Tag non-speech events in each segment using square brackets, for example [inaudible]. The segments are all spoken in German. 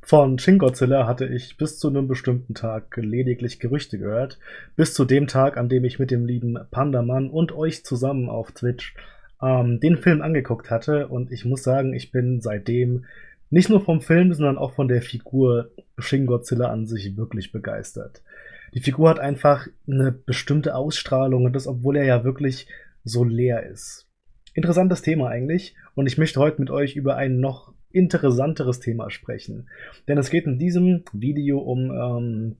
Von Shin Godzilla hatte ich bis zu einem bestimmten Tag lediglich Gerüchte gehört. Bis zu dem Tag, an dem ich mit dem lieben Pandamann und euch zusammen auf Twitch ähm, den Film angeguckt hatte. Und ich muss sagen, ich bin seitdem nicht nur vom Film, sondern auch von der Figur Shin Godzilla an sich wirklich begeistert. Die Figur hat einfach eine bestimmte Ausstrahlung und das, obwohl er ja wirklich so leer ist. Interessantes Thema eigentlich und ich möchte heute mit euch über ein noch interessanteres Thema sprechen. Denn es geht in diesem Video um ähm,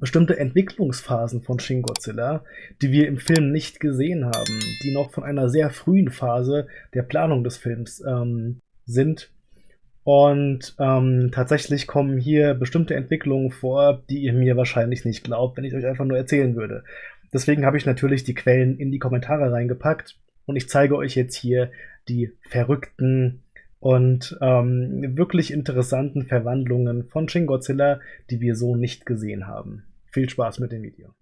bestimmte Entwicklungsphasen von Shin Godzilla, die wir im Film nicht gesehen haben, die noch von einer sehr frühen Phase der Planung des Films ähm, sind. Und ähm, tatsächlich kommen hier bestimmte Entwicklungen vor, die ihr mir wahrscheinlich nicht glaubt, wenn ich euch einfach nur erzählen würde. Deswegen habe ich natürlich die Quellen in die Kommentare reingepackt und ich zeige euch jetzt hier die verrückten und ähm, wirklich interessanten Verwandlungen von Shin Godzilla, die wir so nicht gesehen haben. Viel Spaß mit dem Video.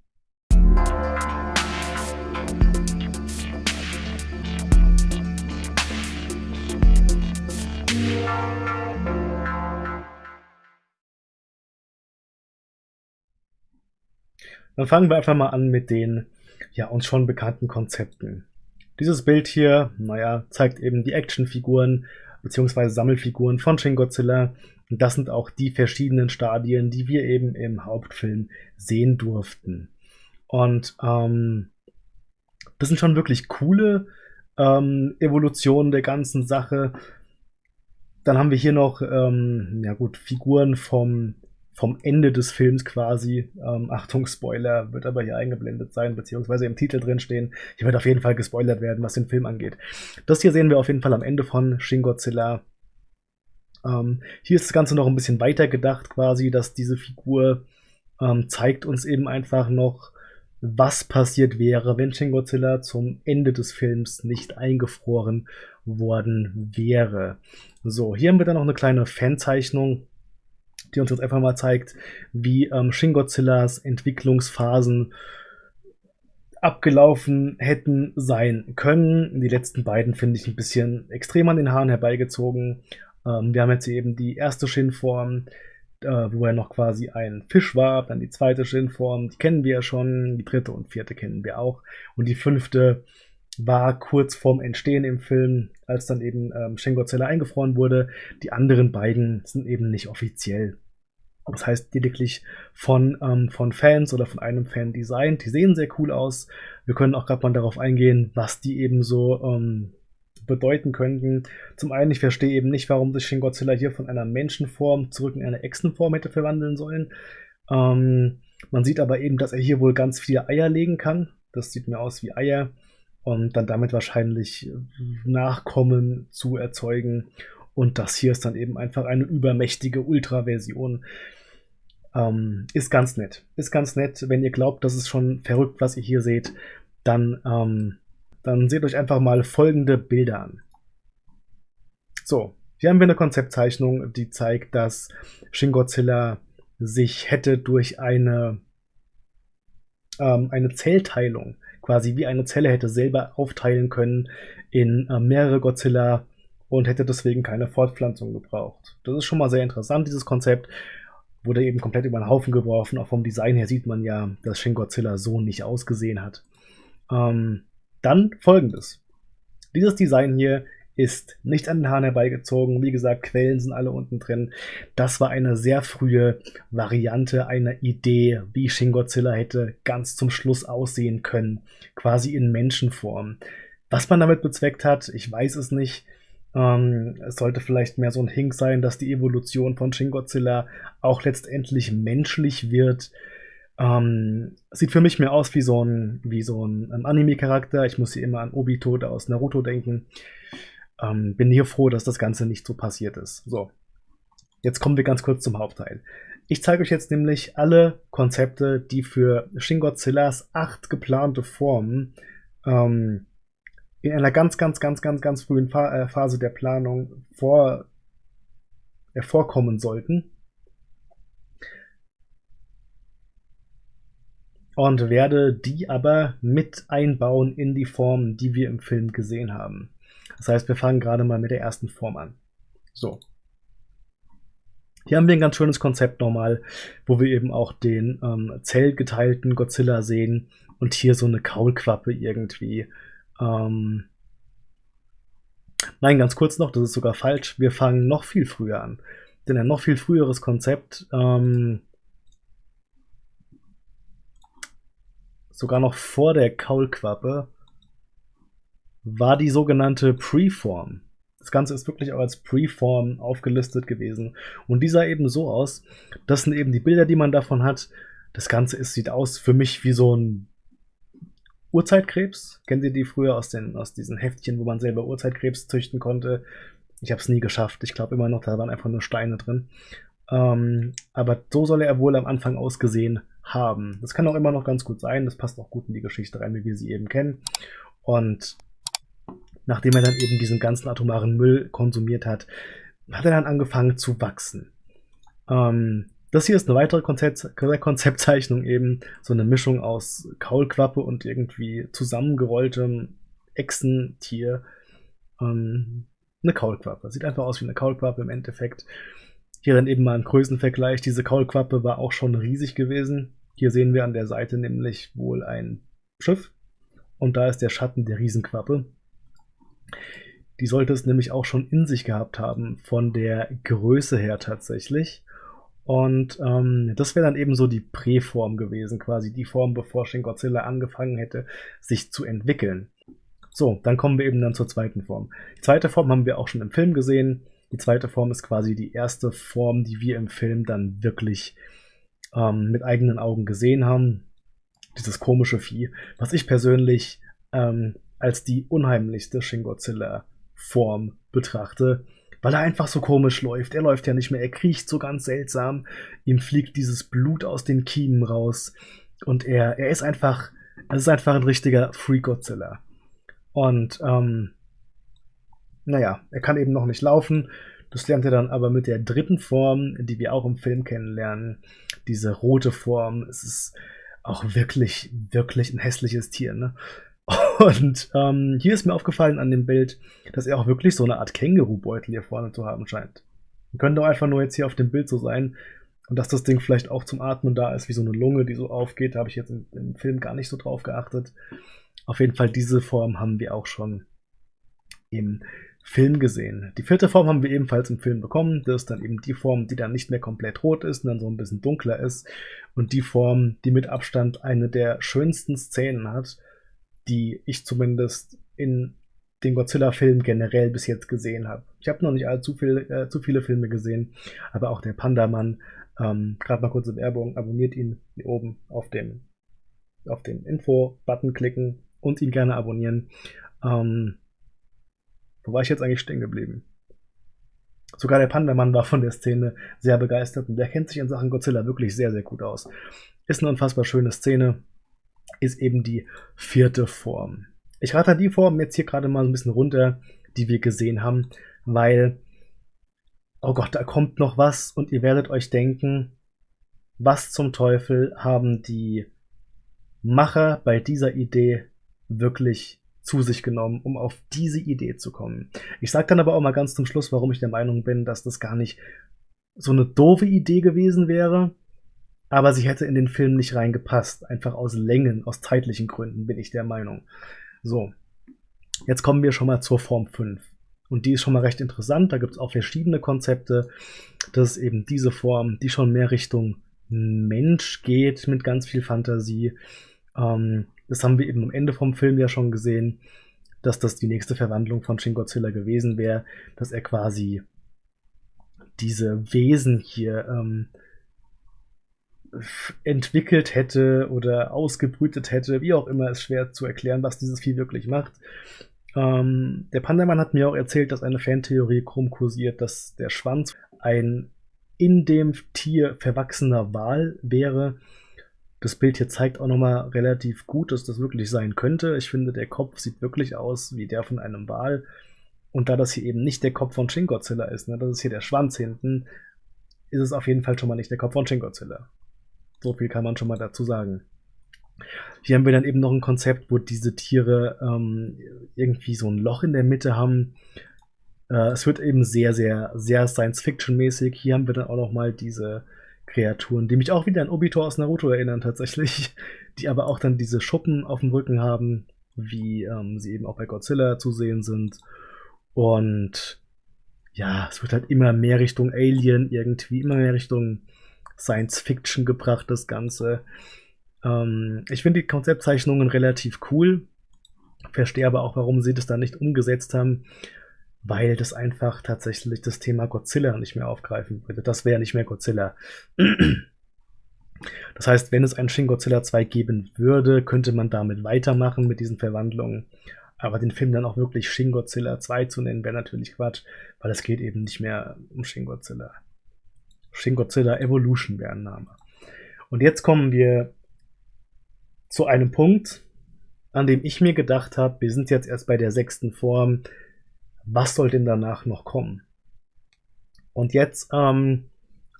Dann fangen wir einfach mal an mit den ja, uns schon bekannten Konzepten. Dieses Bild hier, naja, zeigt eben die Actionfiguren bzw. Sammelfiguren von Shin Godzilla. Und das sind auch die verschiedenen Stadien, die wir eben im Hauptfilm sehen durften. Und ähm, das sind schon wirklich coole ähm, Evolutionen der ganzen Sache. Dann haben wir hier noch, ähm, ja gut, Figuren vom vom Ende des Films quasi. Ähm, Achtung, Spoiler, wird aber hier eingeblendet sein, beziehungsweise im Titel drin stehen. Hier wird auf jeden Fall gespoilert werden, was den Film angeht. Das hier sehen wir auf jeden Fall am Ende von Shin Godzilla. Ähm, hier ist das Ganze noch ein bisschen weiter gedacht, quasi, dass diese Figur ähm, zeigt uns eben einfach noch, was passiert wäre, wenn Shin Godzilla zum Ende des Films nicht eingefroren worden wäre. So, hier haben wir dann noch eine kleine Fanzeichnung die uns jetzt einfach mal zeigt, wie ähm, Shin Godzillas Entwicklungsphasen abgelaufen hätten sein können. Die letzten beiden finde ich ein bisschen extrem an den Haaren herbeigezogen. Ähm, wir haben jetzt eben die erste Shin-Form, äh, wo er noch quasi ein Fisch war, dann die zweite Shin-Form, die kennen wir ja schon, die dritte und vierte kennen wir auch. Und die fünfte war kurz vorm Entstehen im Film, als dann eben ähm, Shin Godzilla eingefroren wurde. Die anderen beiden sind eben nicht offiziell. Das heißt lediglich von, ähm, von Fans oder von einem Fan designt. Die sehen sehr cool aus. Wir können auch gerade mal darauf eingehen, was die eben so ähm, bedeuten könnten. Zum einen, ich verstehe eben nicht, warum sich Shin Godzilla hier von einer Menschenform zurück in eine Echsenform hätte verwandeln sollen. Ähm, man sieht aber eben, dass er hier wohl ganz viele Eier legen kann. Das sieht mir aus wie Eier und dann damit wahrscheinlich Nachkommen zu erzeugen. Und das hier ist dann eben einfach eine übermächtige Ultra-Version. Ähm, ist ganz nett. Ist ganz nett. Wenn ihr glaubt, das ist schon verrückt, was ihr hier seht, dann, ähm, dann seht euch einfach mal folgende Bilder an. So, hier haben wir eine Konzeptzeichnung, die zeigt, dass Shin Godzilla sich hätte durch eine, ähm, eine Zellteilung quasi wie eine Zelle hätte selber aufteilen können in äh, mehrere Godzilla und hätte deswegen keine Fortpflanzung gebraucht. Das ist schon mal sehr interessant, dieses Konzept. Wurde eben komplett über den Haufen geworfen. Auch vom Design her sieht man ja, dass Shin Godzilla so nicht ausgesehen hat. Ähm, dann folgendes. Dieses Design hier ist nicht an den Haaren herbeigezogen. Wie gesagt, Quellen sind alle unten drin. Das war eine sehr frühe Variante einer Idee, wie Shin Godzilla hätte ganz zum Schluss aussehen können. Quasi in Menschenform. Was man damit bezweckt hat, ich weiß es nicht. Ähm, es sollte vielleicht mehr so ein Hink sein, dass die Evolution von Shin Godzilla auch letztendlich menschlich wird. Ähm, sieht für mich mehr aus wie so ein, so ein, ein Anime-Charakter. Ich muss hier immer an Obito aus Naruto denken. Ähm, bin hier froh, dass das Ganze nicht so passiert ist. So, jetzt kommen wir ganz kurz zum Hauptteil. Ich zeige euch jetzt nämlich alle Konzepte, die für Shin Godzillas acht geplante Formen ähm, in einer ganz, ganz, ganz, ganz, ganz frühen äh, Phase der Planung vor, äh, vorkommen sollten. Und werde die aber mit einbauen in die Formen, die wir im Film gesehen haben. Das heißt, wir fangen gerade mal mit der ersten Form an. So. Hier haben wir ein ganz schönes Konzept nochmal, wo wir eben auch den ähm, zellgeteilten Godzilla sehen und hier so eine Kaulquappe irgendwie. Ähm Nein, ganz kurz noch, das ist sogar falsch. Wir fangen noch viel früher an. Denn ein noch viel früheres Konzept, ähm sogar noch vor der Kaulquappe, war die sogenannte Preform. Das Ganze ist wirklich auch als Preform aufgelistet gewesen. Und die sah eben so aus, das sind eben die Bilder, die man davon hat. Das Ganze ist, sieht aus für mich wie so ein Urzeitkrebs. Kennt ihr die früher aus, den, aus diesen Heftchen, wo man selber Urzeitkrebs züchten konnte? Ich habe es nie geschafft. Ich glaube immer noch, da waren einfach nur Steine drin. Ähm, aber so soll er wohl am Anfang ausgesehen haben. Das kann auch immer noch ganz gut sein. Das passt auch gut in die Geschichte rein, wie wir sie eben kennen. Und nachdem er dann eben diesen ganzen atomaren Müll konsumiert hat, hat er dann angefangen zu wachsen. Ähm, das hier ist eine weitere Konzept Konzeptzeichnung eben, so eine Mischung aus Kaulquappe und irgendwie zusammengerolltem Echsentier. Ähm, eine Kaulquappe. Sieht einfach aus wie eine Kaulquappe im Endeffekt. Hier dann eben mal ein Größenvergleich. Diese Kaulquappe war auch schon riesig gewesen. Hier sehen wir an der Seite nämlich wohl ein Schiff. Und da ist der Schatten der Riesenquappe. Die sollte es nämlich auch schon in sich gehabt haben, von der Größe her tatsächlich. Und ähm, das wäre dann eben so die Präform gewesen, quasi die Form, bevor Shin Godzilla angefangen hätte, sich zu entwickeln. So, dann kommen wir eben dann zur zweiten Form. Die zweite Form haben wir auch schon im Film gesehen. Die zweite Form ist quasi die erste Form, die wir im Film dann wirklich ähm, mit eigenen Augen gesehen haben. Dieses komische Vieh, was ich persönlich ähm, als die unheimlichste Shin Godzilla-Form betrachte, weil er einfach so komisch läuft. Er läuft ja nicht mehr, er kriecht so ganz seltsam. Ihm fliegt dieses Blut aus den Kiemen raus. Und er, er ist einfach, er ist einfach ein richtiger Free Godzilla. Und, ähm, naja, er kann eben noch nicht laufen. Das lernt er dann aber mit der dritten Form, die wir auch im Film kennenlernen. Diese rote Form. Es ist auch wirklich, wirklich ein hässliches Tier. Ne? Und ähm, hier ist mir aufgefallen an dem Bild, dass er auch wirklich so eine Art Kängurubeutel hier vorne zu haben scheint. Könnte auch einfach nur jetzt hier auf dem Bild so sein. Und dass das Ding vielleicht auch zum Atmen da ist, wie so eine Lunge, die so aufgeht, da habe ich jetzt im, im, Film gar nicht so drauf geachtet. Auf jeden Fall diese Form haben wir auch schon im Film gesehen. Die vierte Form haben wir ebenfalls im Film bekommen. Das ist dann eben die Form, die dann nicht mehr komplett rot ist und dann so ein bisschen dunkler ist. Und die Form, die mit Abstand eine der schönsten Szenen hat die ich zumindest in den Godzilla-Filmen generell bis jetzt gesehen habe. Ich habe noch nicht allzu viel, äh, zu viele Filme gesehen, aber auch der Panda-Mann, ähm, gerade mal kurze Werbung, abonniert ihn hier oben auf dem, auf den Info-Button klicken und ihn gerne abonnieren. Ähm, wo war ich jetzt eigentlich stehen geblieben? Sogar der Panda-Mann war von der Szene sehr begeistert und der kennt sich in Sachen Godzilla wirklich sehr, sehr gut aus. Ist eine unfassbar schöne Szene ist eben die vierte Form. Ich rate die Form jetzt hier gerade mal ein bisschen runter, die wir gesehen haben, weil, oh Gott, da kommt noch was und ihr werdet euch denken, was zum Teufel haben die Macher bei dieser Idee wirklich zu sich genommen, um auf diese Idee zu kommen. Ich sage dann aber auch mal ganz zum Schluss, warum ich der Meinung bin, dass das gar nicht so eine doofe Idee gewesen wäre, aber sie hätte in den Film nicht reingepasst. Einfach aus Längen, aus zeitlichen Gründen, bin ich der Meinung. So, jetzt kommen wir schon mal zur Form 5. Und die ist schon mal recht interessant. Da gibt es auch verschiedene Konzepte. Das ist eben diese Form, die schon mehr Richtung Mensch geht, mit ganz viel Fantasie. Ähm, das haben wir eben am Ende vom Film ja schon gesehen, dass das die nächste Verwandlung von Shin Godzilla gewesen wäre, dass er quasi diese Wesen hier ähm, entwickelt hätte oder ausgebrütet hätte, wie auch immer, ist schwer zu erklären, was dieses Vieh wirklich macht. Ähm, der Pandamann hat mir auch erzählt, dass eine Fantheorie krumm kursiert, dass der Schwanz ein in dem Tier verwachsener Wal wäre. Das Bild hier zeigt auch nochmal relativ gut, dass das wirklich sein könnte. Ich finde, der Kopf sieht wirklich aus wie der von einem Wal. Und da das hier eben nicht der Kopf von Shin Godzilla ist, ne, das ist hier der Schwanz hinten, ist es auf jeden Fall schon mal nicht der Kopf von Shin Godzilla. So viel kann man schon mal dazu sagen. Hier haben wir dann eben noch ein Konzept, wo diese Tiere ähm, irgendwie so ein Loch in der Mitte haben. Äh, es wird eben sehr, sehr, sehr Science-Fiction-mäßig. Hier haben wir dann auch noch mal diese Kreaturen, die mich auch wieder an Obito aus Naruto erinnern tatsächlich, [laughs] die aber auch dann diese Schuppen auf dem Rücken haben, wie ähm, sie eben auch bei Godzilla zu sehen sind. Und ja, es wird halt immer mehr Richtung Alien irgendwie, immer mehr Richtung Science Fiction gebracht, das Ganze. Ähm, ich finde die Konzeptzeichnungen relativ cool, verstehe aber auch, warum sie das dann nicht umgesetzt haben, weil das einfach tatsächlich das Thema Godzilla nicht mehr aufgreifen würde. Das wäre nicht mehr Godzilla. [clears throat] Das heißt, wenn es ein Shin Godzilla 2 geben würde, könnte man damit weitermachen mit diesen Verwandlungen. Aber den Film dann auch wirklich Shin Godzilla 2 zu nennen, wäre natürlich Quatsch, weil es geht eben nicht mehr um Shin Godzilla. Shin Godzilla Evolution wäre ein Name. Und jetzt kommen wir zu einem Punkt, an dem ich mir gedacht habe, wir sind jetzt erst bei der sechsten Form, was soll denn danach noch kommen? Und jetzt ähm,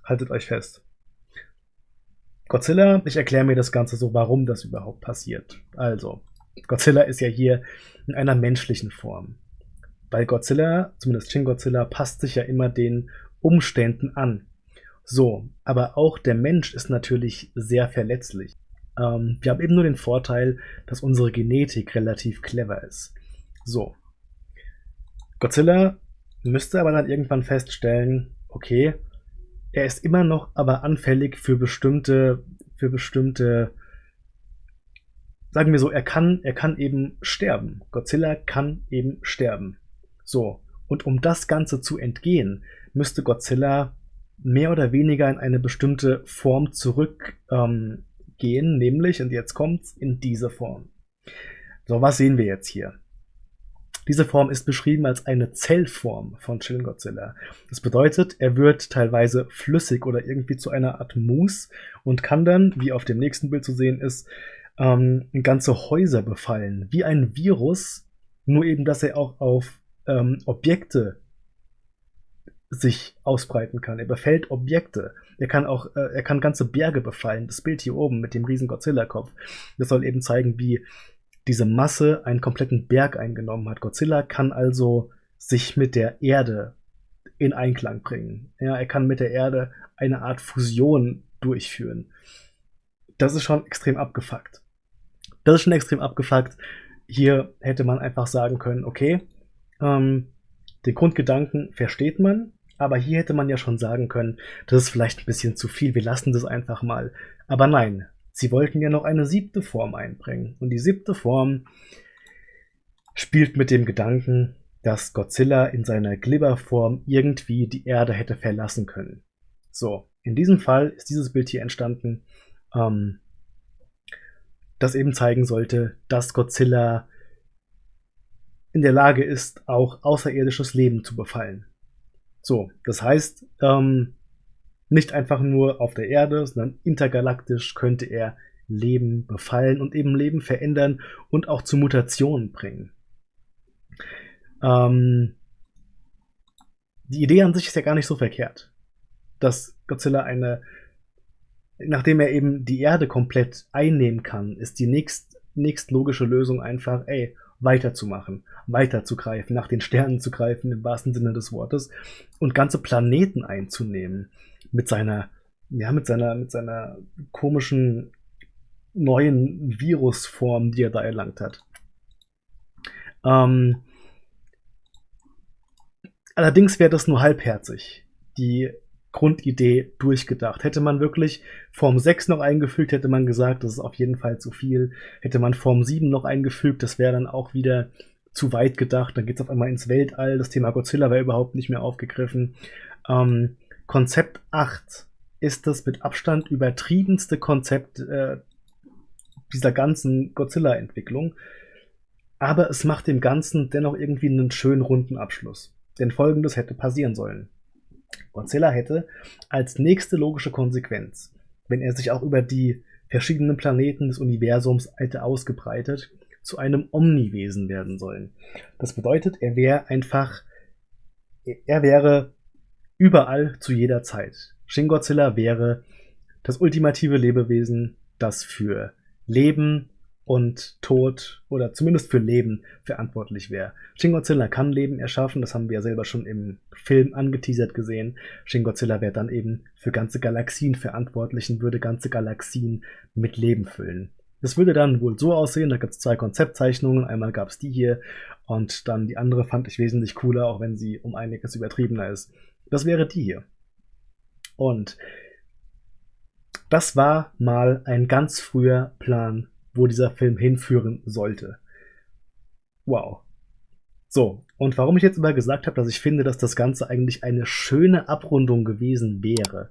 haltet euch fest. Godzilla, ich erkläre mir das Ganze so, warum das überhaupt passiert. Also, Godzilla ist ja hier in einer menschlichen Form. Weil Godzilla, zumindest Shin Godzilla, passt sich ja immer den Umständen an. So, aber auch der Mensch ist natürlich sehr verletzlich. Ähm, wir haben eben nur den Vorteil, dass unsere Genetik relativ clever ist. So. Godzilla müsste aber dann irgendwann feststellen, okay, er ist immer noch aber anfällig für bestimmte, für bestimmte, sagen wir so, er kann, er kann eben sterben. Godzilla kann eben sterben. So. Und um das Ganze zu entgehen, müsste Godzilla mehr oder weniger in eine bestimmte Form zurückgehen, ähm, nämlich, und jetzt kommt's, in diese Form. So, was sehen wir jetzt hier? Diese Form ist beschrieben als eine Zellform von Shin Godzilla. Das bedeutet, er wird teilweise flüssig oder irgendwie zu einer Art Mousse und kann dann, wie auf dem nächsten Bild zu sehen ist, ähm, ganze Häuser befallen. Wie ein Virus, nur eben, dass er auch auf ähm, Objekte sich ausbreiten kann. Er befällt Objekte. Er kann auch, äh, er kann ganze Berge befallen. Das Bild hier oben mit dem riesen Godzilla-Kopf. Das soll eben zeigen, wie diese Masse einen kompletten Berg eingenommen hat. Godzilla kann also sich mit der Erde in Einklang bringen. Ja, er kann mit der Erde eine Art Fusion durchführen. Das ist schon extrem abgefuckt. Das ist schon extrem abgefuckt. Hier hätte man einfach sagen können, okay, ähm, den Grundgedanken versteht man, aber hier hätte man ja schon sagen können, das ist vielleicht ein bisschen zu viel, wir lassen das einfach mal. Aber nein, sie wollten ja noch eine siebte Form einbringen. Und die siebte Form spielt mit dem Gedanken, dass Godzilla in seiner Glibberform irgendwie die Erde hätte verlassen können. So, in diesem Fall ist dieses Bild hier entstanden, ähm, das eben zeigen sollte, dass Godzilla in der Lage ist, auch außerirdisches Leben zu befallen. So, das heißt, ähm, nicht einfach nur auf der Erde, sondern intergalaktisch könnte er Leben befallen und eben Leben verändern und auch zu Mutationen bringen. Ähm, die Idee an sich ist ja gar nicht so verkehrt, dass Godzilla eine, nachdem er eben die Erde komplett einnehmen kann, ist die nächst, nächst logische Lösung einfach, ey, weiterzumachen, weiterzugreifen, nach den Sternen zu greifen, im wahrsten Sinne des Wortes, und ganze Planeten einzunehmen. Mit seiner, ja, mit seiner, mit seiner komischen neuen Virusform, die er da erlangt hat. Ähm, allerdings wäre das nur halbherzig. Die Grundidee durchgedacht. Hätte man wirklich Form 6 noch eingefügt, hätte man gesagt, das ist auf jeden Fall zu viel. Hätte man Form 7 noch eingefügt, das wäre dann auch wieder zu weit gedacht. Dann geht es auf einmal ins Weltall. Das Thema Godzilla wäre überhaupt nicht mehr aufgegriffen. Ähm, Konzept 8 ist das mit Abstand übertriebenste Konzept äh, dieser ganzen Godzilla-Entwicklung. Aber es macht dem Ganzen dennoch irgendwie einen schönen runden Abschluss. Denn folgendes hätte passieren sollen. Godzilla hätte als nächste logische Konsequenz, wenn er sich auch über die verschiedenen Planeten des Universums hätte ausgebreitet, zu einem Omniwesen werden sollen. Das bedeutet, er wäre einfach, er wäre überall zu jeder Zeit. Shin Godzilla wäre das ultimative Lebewesen, das für Leben und Tod oder zumindest für Leben verantwortlich wäre. Shin Godzilla kann Leben erschaffen, das haben wir ja selber schon im Film angeteasert gesehen. Shin Godzilla wäre dann eben für ganze Galaxien verantwortlich und würde ganze Galaxien mit Leben füllen. Das würde dann wohl so aussehen, da gibt es zwei Konzeptzeichnungen, einmal gab es die hier und dann die andere fand ich wesentlich cooler, auch wenn sie um einiges übertriebener ist. Das wäre die hier. Und das war mal ein ganz früher Plan wo dieser Film hinführen sollte. Wow. So, und warum ich jetzt immer gesagt habe, dass ich finde, dass das Ganze eigentlich eine schöne Abrundung gewesen wäre.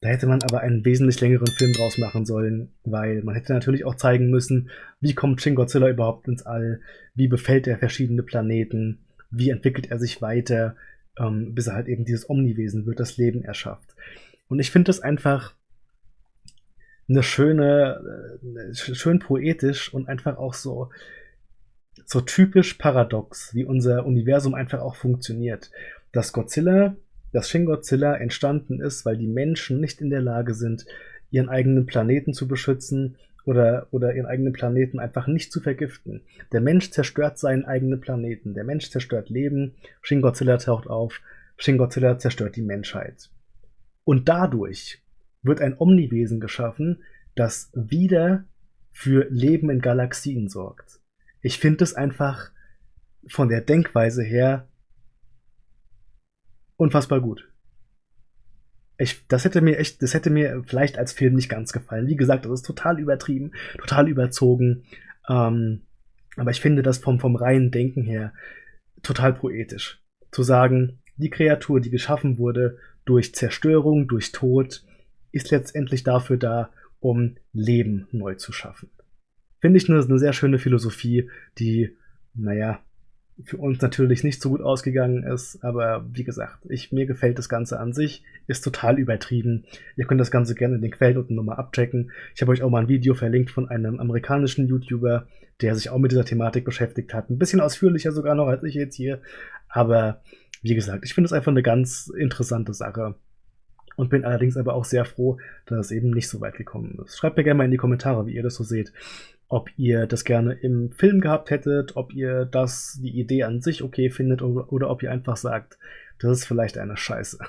Da hätte man aber einen wesentlich längeren Film draus machen sollen, weil man hätte natürlich auch zeigen müssen, wie kommt Shin Godzilla überhaupt ins All, wie befällt er verschiedene Planeten, wie entwickelt er sich weiter, ähm, bis er halt eben dieses Omniwesen wird, das Leben erschafft. Und ich finde das einfach eine schöne, äh, schön poetisch und einfach auch so, so typisch paradox, wie unser Universum einfach auch funktioniert. Dass Godzilla, dass Shin Godzilla entstanden ist, weil die Menschen nicht in der Lage sind, ihren eigenen Planeten zu beschützen oder, oder ihren eigenen Planeten einfach nicht zu vergiften. Der Mensch zerstört seinen eigenen Planeten. Der Mensch zerstört Leben. Shin Godzilla taucht auf. Shin Godzilla zerstört die Menschheit. Und dadurch wird ein Omniwesen geschaffen, das wieder für Leben in Galaxien sorgt. Ich finde es einfach von der Denkweise her unfassbar gut. Ich, das hätte mir echt, das hätte mir vielleicht als Film nicht ganz gefallen. Wie gesagt, das ist total übertrieben, total überzogen. Ähm, aber ich finde das vom, vom reinen Denken her total poetisch. Zu sagen, die Kreatur, die geschaffen wurde durch Zerstörung, durch Tod, ist letztendlich dafür da, um Leben neu zu schaffen. Finde ich eine, eine sehr schöne Philosophie, die, naja, für uns natürlich nicht so gut ausgegangen ist, aber wie gesagt, ich, mir gefällt das Ganze an sich, ist total übertrieben. Ihr könnt das Ganze gerne in den Quellen unten nochmal abchecken. Ich habe euch auch mal ein Video verlinkt von einem amerikanischen YouTuber, der sich auch mit dieser Thematik beschäftigt hat. Ein bisschen ausführlicher sogar noch als ich jetzt hier, aber wie gesagt, ich finde es einfach eine ganz interessante Sache und bin allerdings aber auch sehr froh, dass es eben nicht so weit gekommen ist. Schreibt mir gerne mal in die Kommentare, wie ihr das so seht. Ob ihr das gerne im Film gehabt hättet, ob ihr das, die Idee an sich okay findet oder, oder ob ihr einfach sagt, das ist vielleicht eine Scheiße.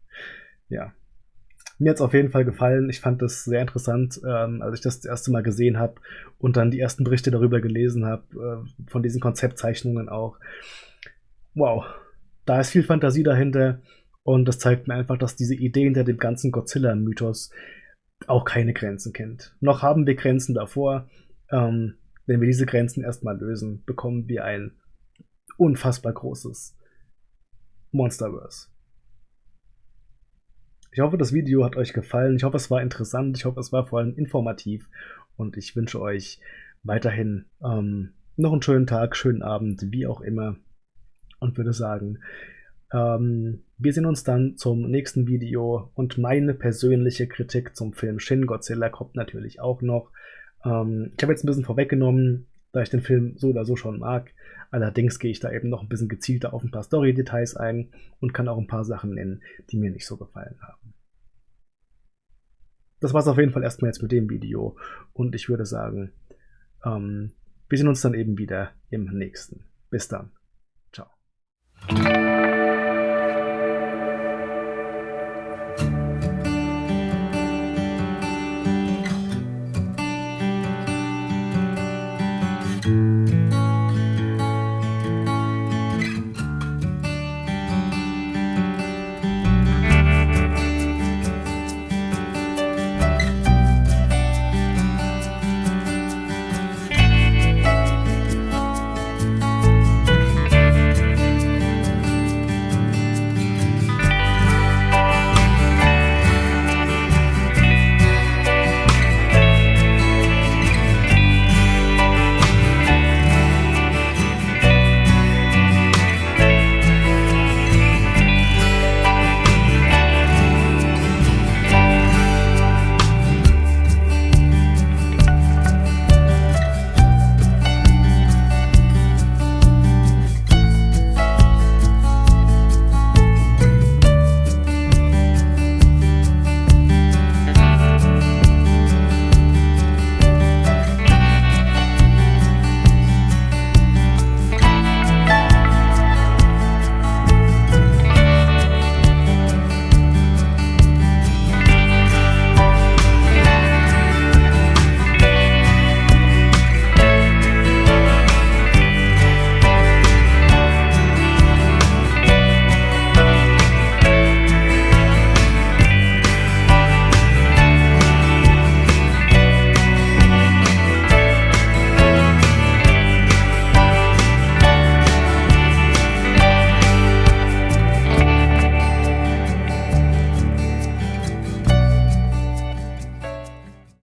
[laughs] ja. Mir hat es auf jeden Fall gefallen. Ich fand das sehr interessant, ähm, als ich das, das erste Mal gesehen habe und dann die ersten Berichte darüber gelesen habe, äh, von diesen Konzeptzeichnungen auch. Wow, da ist viel Fantasie dahinter. Und das zeigt mir einfach, dass diese Idee hinter dem ganzen Godzilla-Mythos auch keine Grenzen kennt. Noch haben wir Grenzen davor. Ähm, wenn wir diese Grenzen erstmal lösen, bekommen wir ein unfassbar großes Monsterverse. Ich hoffe, das Video hat euch gefallen. Ich hoffe, es war interessant. Ich hoffe, es war vor allem informativ. Und ich wünsche euch weiterhin ähm, noch einen schönen Tag, schönen Abend, wie auch immer. Und würde sagen, ähm, wir sehen uns dann zum nächsten Video und meine persönliche Kritik zum Film Shin Godzilla kommt natürlich auch noch. Ähm, ich habe jetzt ein bisschen vorweggenommen, da ich den Film so oder so schon mag. Allerdings gehe ich da eben noch ein bisschen gezielter auf ein paar Story-Details ein und kann auch ein paar Sachen nennen, die mir nicht so gefallen haben. Das war es auf jeden Fall erstmal jetzt mit dem Video und ich würde sagen, ähm, wir sehen uns dann eben wieder im nächsten. Bis dann. Ciao.